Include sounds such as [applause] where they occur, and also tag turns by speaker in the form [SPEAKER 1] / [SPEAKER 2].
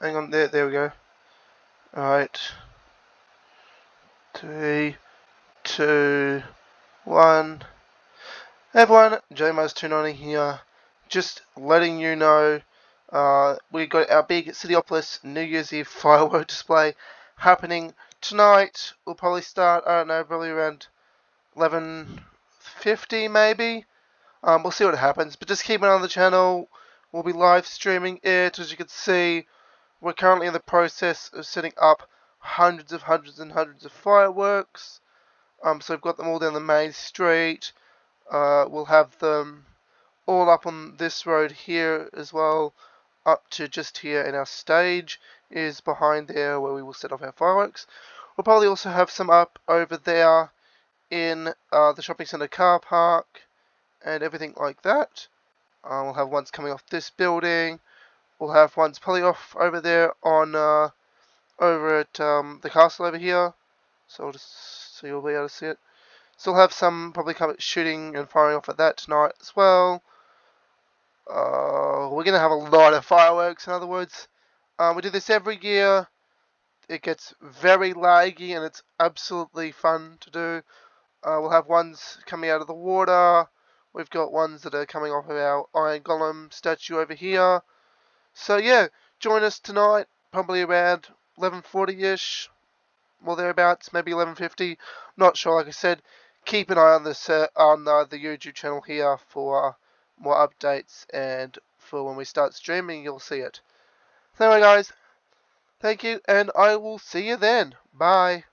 [SPEAKER 1] hang on, there, there we go. Alright. Three, two, one. Hey everyone, JMars290 here. Just letting you know, uh, we got our big Cityopolis New Year's Eve [laughs] firework display happening tonight. We'll probably start, I don't know, probably around 11.50 maybe. Um, we'll see what happens, but just keep an eye on the channel. We'll be live streaming it, as you can see. We're currently in the process of setting up hundreds of hundreds and hundreds of fireworks. Um, so we've got them all down the main street. Uh, we'll have them all up on this road here as well, up to just here in our stage is behind there where we will set off our fireworks. We'll probably also have some up over there in uh, the shopping centre car park and everything like that. Uh, we'll have ones coming off this building. We'll have ones probably off over there on uh, over at um, the castle over here. So I'll just so you'll be able to see it. Still have some probably shooting and firing off at that tonight as well. Uh, we're gonna have a lot of fireworks. In other words, um, we do this every year. It gets very laggy and it's absolutely fun to do. Uh, we'll have ones coming out of the water. We've got ones that are coming off of our Iron Golem statue over here. So yeah, join us tonight, probably around 11.40ish, well thereabouts, maybe 11.50. Not sure, like I said. Keep an eye on uh, on uh, the YouTube channel here for more updates and for when we start streaming, you'll see it. So anyway, guys, thank you, and I will see you then. Bye.